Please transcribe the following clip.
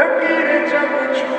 Lakir cham